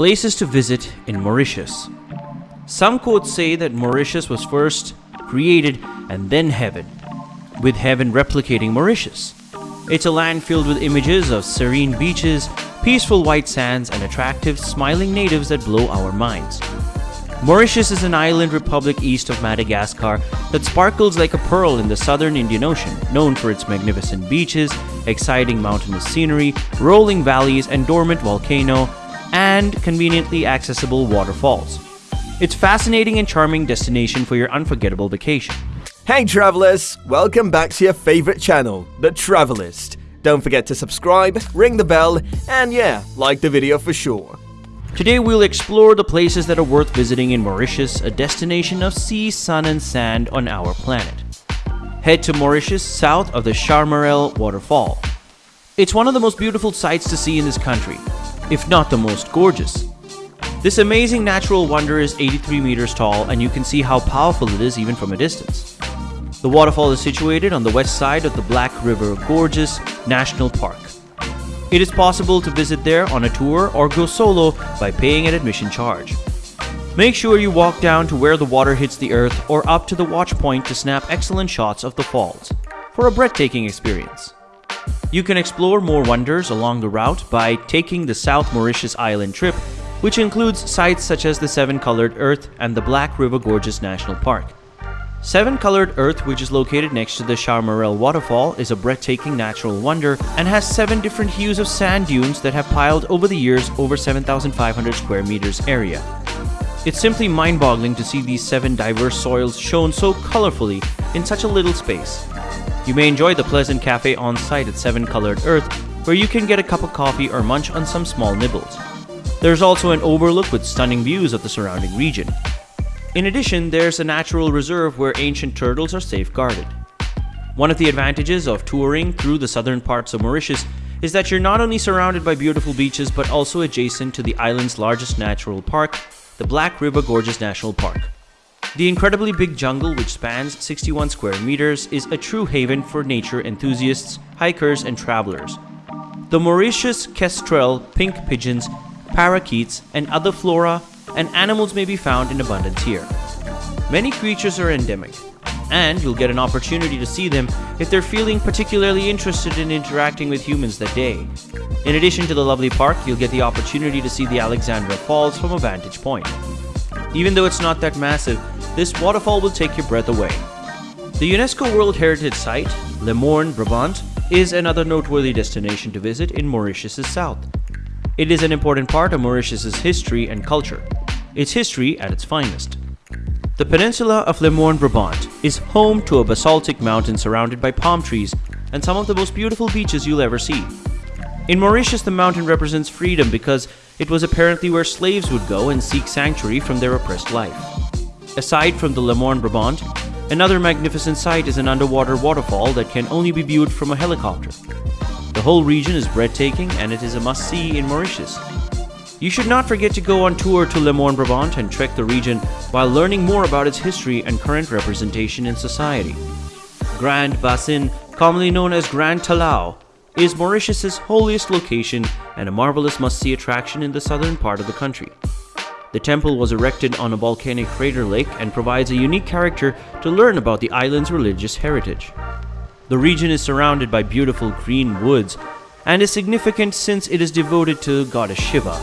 Places to visit in Mauritius. Some quotes say that Mauritius was first created and then heaven, with heaven replicating Mauritius. It's a land filled with images of serene beaches, peaceful white sands, and attractive, smiling natives that blow our minds. Mauritius is an island republic east of Madagascar that sparkles like a pearl in the southern Indian Ocean, known for its magnificent beaches, exciting mountainous scenery, rolling valleys, and dormant volcano, and conveniently accessible waterfalls. It's fascinating and charming destination for your unforgettable vacation. Hey travelers, welcome back to your favorite channel, The Travelist. Don't forget to subscribe, ring the bell, and yeah, like the video for sure. Today we'll explore the places that are worth visiting in Mauritius, a destination of sea, sun, and sand on our planet. Head to Mauritius south of the Chamarel waterfall. It's one of the most beautiful sights to see in this country, if not the most gorgeous. This amazing natural wonder is 83 meters tall and you can see how powerful it is even from a distance. The waterfall is situated on the west side of the Black River Gorges National Park. It is possible to visit there on a tour or go solo by paying an admission charge. Make sure you walk down to where the water hits the earth or up to the watch point to snap excellent shots of the falls for a breathtaking experience. You can explore more wonders along the route by taking the South Mauritius Island trip, which includes sites such as the Seven Colored Earth and the Black River Gorges National Park. Seven Colored Earth, which is located next to the Chamarel waterfall, is a breathtaking natural wonder and has seven different hues of sand dunes that have piled over the years over 7,500 square meters area. It's simply mind-boggling to see these seven diverse soils shown so colorfully in such a little space. You may enjoy the pleasant cafe on site at Seven Colored Earth, where you can get a cup of coffee or munch on some small nibbles. There's also an overlook with stunning views of the surrounding region. In addition, there's a natural reserve where ancient turtles are safeguarded. One of the advantages of touring through the southern parts of Mauritius is that you're not only surrounded by beautiful beaches but also adjacent to the island's largest natural park, the Black River Gorges National Park. The incredibly big jungle, which spans 61 square meters, is a true haven for nature enthusiasts, hikers, and travelers. The Mauritius kestrel, pink pigeons, parakeets, and other flora and animals may be found in abundance here. Many creatures are endemic, and you'll get an opportunity to see them if they're feeling particularly interested in interacting with humans that day. In addition to the lovely park, you'll get the opportunity to see the Alexandra Falls from a vantage point. Even though it's not that massive, this waterfall will take your breath away. The UNESCO World Heritage Site, Le Morne Brabant, is another noteworthy destination to visit in Mauritius' south. It is an important part of Mauritius' history and culture, its history at its finest. The peninsula of Le Morne Brabant is home to a basaltic mountain surrounded by palm trees and some of the most beautiful beaches you'll ever see. In Mauritius, the mountain represents freedom because it was apparently where slaves would go and seek sanctuary from their oppressed life. Aside from the Le Morne Brabant, another magnificent sight is an underwater waterfall that can only be viewed from a helicopter. The whole region is breathtaking and it is a must-see in Mauritius. You should not forget to go on tour to Le Morne Brabant and trek the region while learning more about its history and current representation in society. Grand Bassin, commonly known as Grand Talao, is Mauritius's holiest location and a marvelous must-see attraction in the southern part of the country. The temple was erected on a volcanic crater lake and provides a unique character to learn about the island's religious heritage. The region is surrounded by beautiful green woods and is significant since it is devoted to goddess Shiva,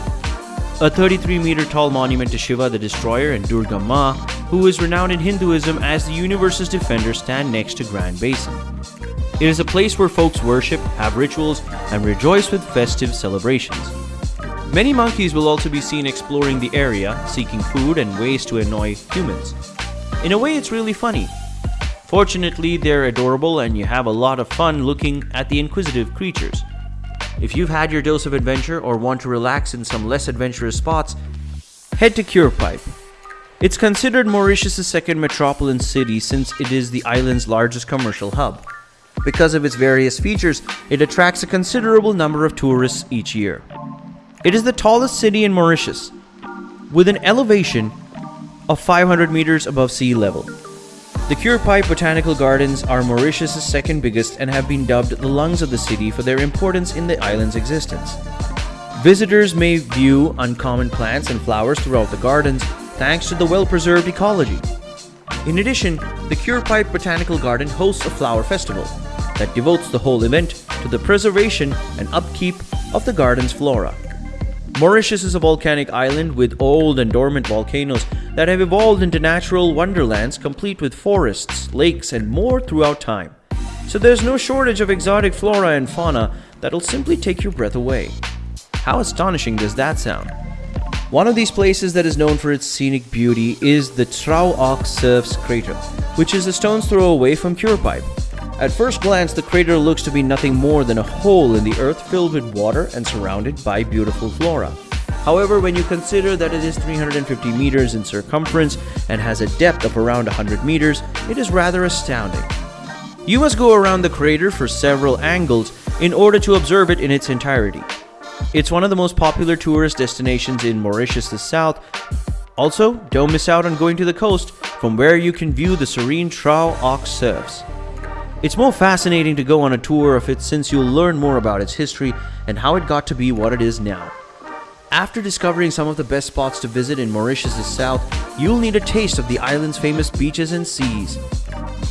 a 33 meter tall monument to Shiva the Destroyer and Durga Ma, who is renowned in Hinduism as the universe's defender, stand next to Grand Bassin. It is a place where folks worship, have rituals, and rejoice with festive celebrations. Many monkeys will also be seen exploring the area, seeking food and ways to annoy humans. In a way, it's really funny. Fortunately, they're adorable and you have a lot of fun looking at the inquisitive creatures. If you've had your dose of adventure or want to relax in some less adventurous spots, head to Curepipe. It's considered Mauritius' second metropolitan city since it is the island's largest commercial hub. Because of its various features, it attracts a considerable number of tourists each year. It is the tallest city in Mauritius, with an elevation of 500 meters above sea level. The Curepipe Botanical Gardens are Mauritius' second biggest and have been dubbed the lungs of the city for their importance in the island's existence. Visitors may view uncommon plants and flowers throughout the gardens thanks to the well-preserved ecology. In addition, the Curepipe Botanical Garden hosts a flower festival that devotes the whole event to the preservation and upkeep of the garden's flora. Mauritius is a volcanic island with old and dormant volcanoes that have evolved into natural wonderlands complete with forests, lakes, and more throughout time. So there's no shortage of exotic flora and fauna that'll simply take your breath away. How astonishing does that sound? One of these places that is known for its scenic beauty is the Trou aux Cerfs crater, which is a stone's throw away from Curepipe. At first glance, the crater looks to be nothing more than a hole in the earth filled with water and surrounded by beautiful flora. However, when you consider that it is 350 meters in circumference and has a depth of around 100 meters, it is rather astounding. You must go around the crater for several angles in order to observe it in its entirety. It's one of the most popular tourist destinations in Mauritius' the south. Also, don't miss out on going to the coast from where you can view the serene Trou aux Cerfs. It's more fascinating to go on a tour of it since you'll learn more about its history and how it got to be what it is now. After discovering some of the best spots to visit in Mauritius' south, you'll need a taste of the island's famous beaches and seas.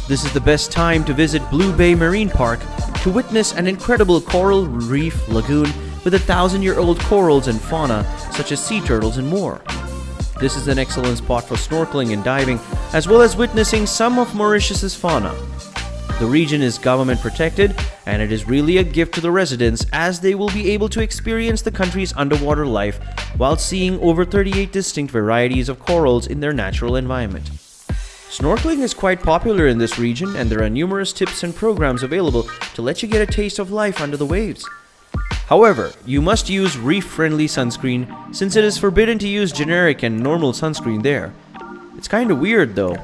This is the best time to visit Blue Bay Marine Park to witness an incredible coral reef lagoon with a thousand-year-old corals and fauna such as sea turtles and more. This is an excellent spot for snorkeling and diving, as well as witnessing some of Mauritius' fauna. The region is government protected and it is really a gift to the residents as they will be able to experience the country's underwater life while seeing over 38 distinct varieties of corals in their natural environment. Snorkeling is quite popular in this region and there are numerous tips and programs available to let you get a taste of life under the waves. However, you must use reef-friendly sunscreen since it is forbidden to use generic and normal sunscreen there. It's kinda weird though,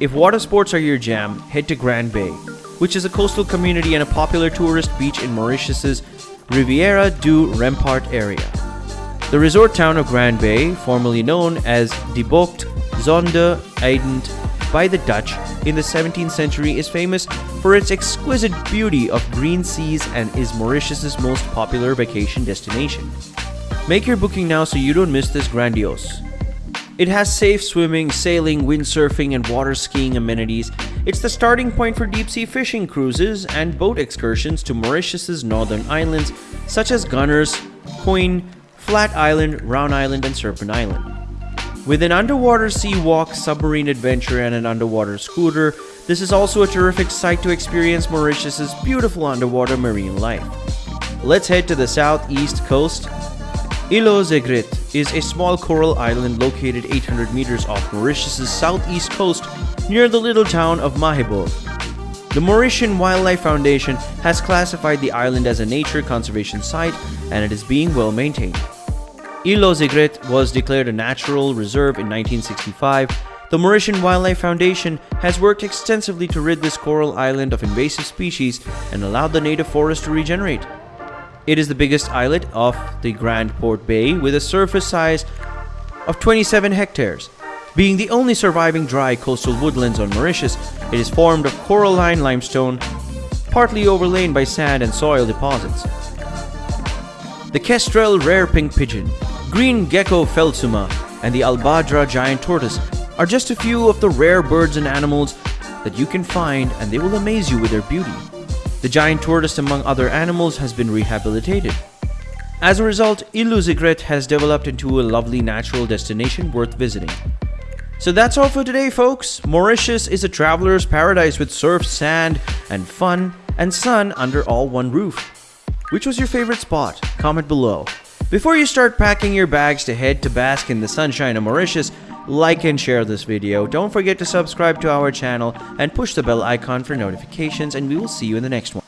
if water sports are your jam, head to Grand Bay, which is a coastal community and a popular tourist beach in Mauritius's Riviera du Rempart area. The resort town of Grand Bay, formerly known as De Bocht Zonde Eident by the Dutch in the 17th century is famous for its exquisite beauty of green seas and is Mauritius's most popular vacation destination. Make your booking now so you don't miss this grandiose, it has safe swimming, sailing, windsurfing, and water skiing amenities. It's the starting point for deep sea fishing cruises and boat excursions to Mauritius's northern islands such as Gunner's Quoin, Flat Island, Round Island, and Serpent Island. With an underwater sea walk, submarine adventure, and an underwater scooter, this is also a terrific site to experience Mauritius's beautiful underwater marine life. Let's head to the southeast coast Île aux Aigrettes is a small coral island located 800 meters off Mauritius' southeast coast near the little town of Mahebourg. The Mauritian Wildlife Foundation has classified the island as a nature conservation site and it is being well maintained. Île aux Aigrettes was declared a natural reserve in 1965. The Mauritian Wildlife Foundation has worked extensively to rid this coral island of invasive species and allowed the native forest to regenerate. It is the biggest islet of the Grand Port Bay with a surface size of 27 hectares. Being the only surviving dry coastal woodlands on Mauritius, it is formed of coralline limestone, partly overlain by sand and soil deposits. The kestrel rare pink pigeon, green gecko Phelsuma, and the Aldabra giant tortoise are just a few of the rare birds and animals that you can find and they will amaze you with their beauty. The giant tortoise, among other animals, has been rehabilitated. As a result, Île aux Aigrettes has developed into a lovely natural destination worth visiting. So that's all for today, folks. Mauritius is a traveler's paradise with surf, sand, and fun, and sun under all one roof. Which was your favorite spot? Comment below. Before you start packing your bags to head to bask in the sunshine of Mauritius, like and share this video. Don't forget to subscribe to our channel and push the bell icon for notifications and we will see you in the next one.